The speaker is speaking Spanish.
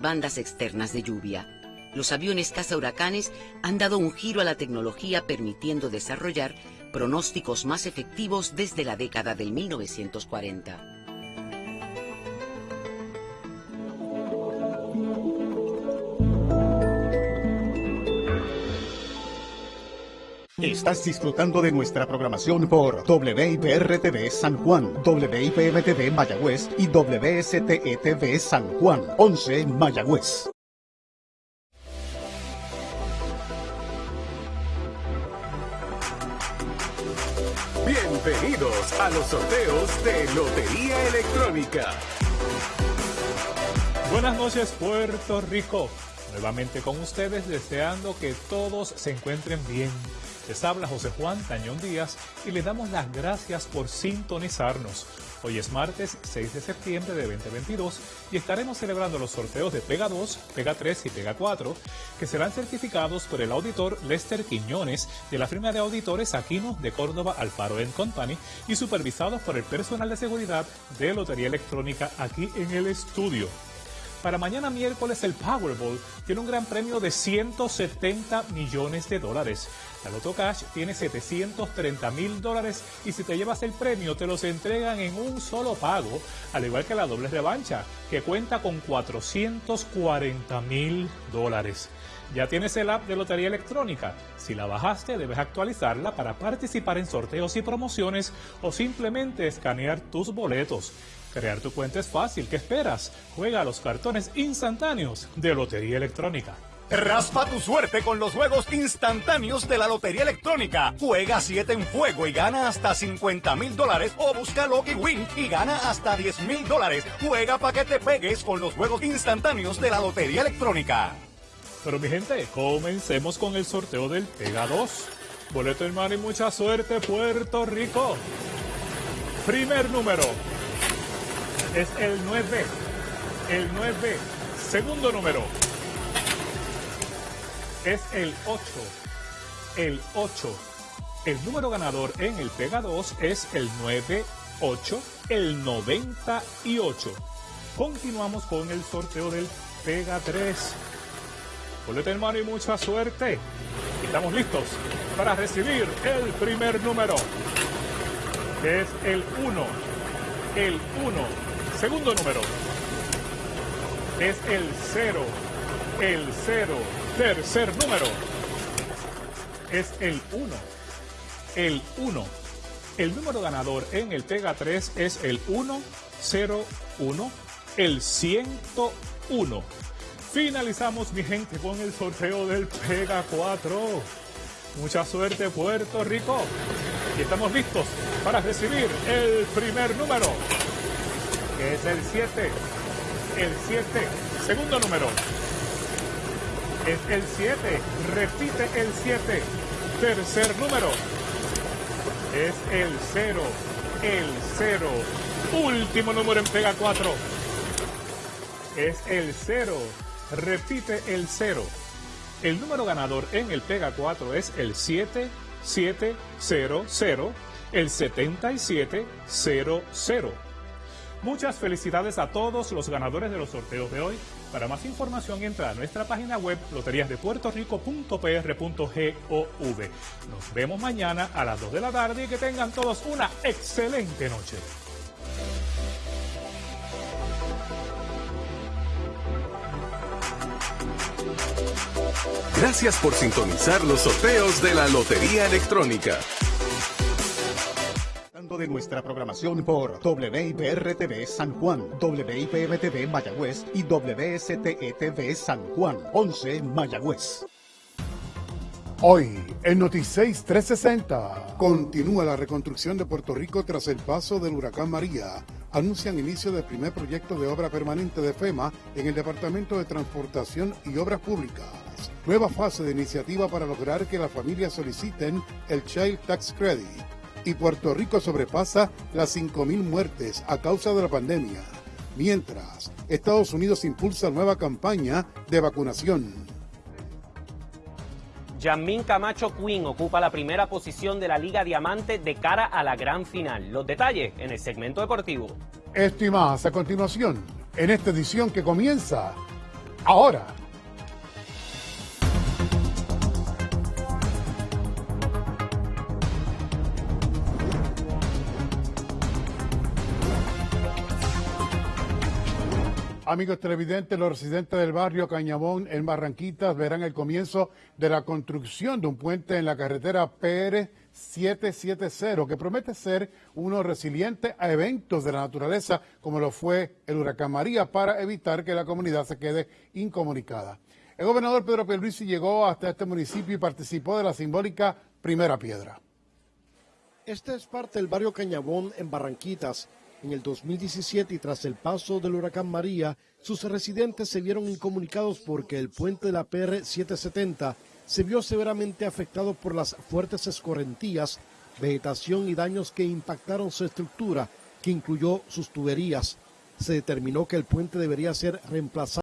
bandas externas de lluvia. Los aviones caza huracanes han dado un giro a la tecnología permitiendo desarrollar pronósticos más efectivos desde la década del 1940. Estás disfrutando de nuestra programación por WIPR-TV San Juan, WIPM-TV Mayagüez y WSTE-TV San Juan, 11 Mayagüez. Bienvenidos a los sorteos de Lotería Electrónica. Buenas noches Puerto Rico. Nuevamente con ustedes deseando que todos se encuentren bien les habla José Juan Tañón Díaz y le damos las gracias por sintonizarnos. Hoy es martes 6 de septiembre de 2022 y estaremos celebrando los sorteos de Pega 2, Pega 3 y Pega 4 que serán certificados por el auditor Lester Quiñones de la firma de auditores Aquino de Córdoba Alfaro Company y supervisados por el personal de seguridad de Lotería Electrónica aquí en el estudio. Para mañana miércoles el Powerball tiene un gran premio de 170 millones de dólares. La Loto Cash tiene 730 mil dólares y si te llevas el premio te los entregan en un solo pago, al igual que la doble revancha, que cuenta con 440 mil dólares. Ya tienes el app de Lotería Electrónica. Si la bajaste, debes actualizarla para participar en sorteos y promociones o simplemente escanear tus boletos. Crear tu cuenta es fácil. ¿Qué esperas? Juega a los cartones instantáneos de Lotería Electrónica. Raspa tu suerte con los juegos instantáneos de la Lotería Electrónica. Juega 7 en fuego y gana hasta 50 mil dólares o busca Lucky Win y gana hasta 10 mil dólares. Juega para que te pegues con los juegos instantáneos de la Lotería Electrónica. Pero mi gente, comencemos con el sorteo del Pega 2. Boleto hermano y mucha suerte Puerto Rico. Primer número es el 9. El 9. Segundo número es el 8. El 8. El número ganador en el Pega 2 es el 98, el 98. Continuamos con el sorteo del Pega 3. Boleta hermano y mucha suerte. Estamos listos para recibir el primer número, que es el 1. El 1 Segundo número es el 0. El 0. Tercer número es el 1. El 1. El número ganador en el Pega 3 es el 101. El 101. Finalizamos, mi gente, con el sorteo del Pega 4. Mucha suerte, Puerto Rico. Y estamos listos para recibir el primer número es el 7. El 7, segundo número. Es el 7, repite el 7. Tercer número. Es el 0, el 0. Último número en pega 4. Es el 0, repite el 0. El número ganador en el pega 4 es el 7, 7, 0, 0, el 7700. Muchas felicidades a todos los ganadores de los sorteos de hoy. Para más información entra a nuestra página web loteriasdepuertorico.pr.gov. Nos vemos mañana a las 2 de la tarde y que tengan todos una excelente noche. Gracias por sintonizar los sorteos de la Lotería Electrónica de nuestra programación por WIPR-TV San Juan, WIPM-TV Mayagüez y WSTE-TV San Juan, 11 Mayagüez. Hoy, en Noticias 360, continúa la reconstrucción de Puerto Rico tras el paso del huracán María. Anuncian inicio del primer proyecto de obra permanente de FEMA en el Departamento de Transportación y Obras Públicas. Nueva fase de iniciativa para lograr que las familias soliciten el Child Tax Credit y Puerto Rico sobrepasa las 5.000 muertes a causa de la pandemia, mientras Estados Unidos impulsa nueva campaña de vacunación. Yamín Camacho Quinn ocupa la primera posición de la Liga Diamante de cara a la gran final. Los detalles en el segmento deportivo. Esto y más a continuación, en esta edición que comienza ahora. Amigos televidentes, los residentes del barrio Cañabón en Barranquitas verán el comienzo de la construcción de un puente en la carretera PR 770 que promete ser uno resiliente a eventos de la naturaleza como lo fue el huracán María para evitar que la comunidad se quede incomunicada. El gobernador Pedro Pierluisi llegó hasta este municipio y participó de la simbólica primera piedra. Este es parte del barrio Cañabón en Barranquitas, en el 2017 y tras el paso del huracán María, sus residentes se vieron incomunicados porque el puente de la PR 770 se vio severamente afectado por las fuertes escorrentías, vegetación y daños que impactaron su estructura, que incluyó sus tuberías. Se determinó que el puente debería ser reemplazado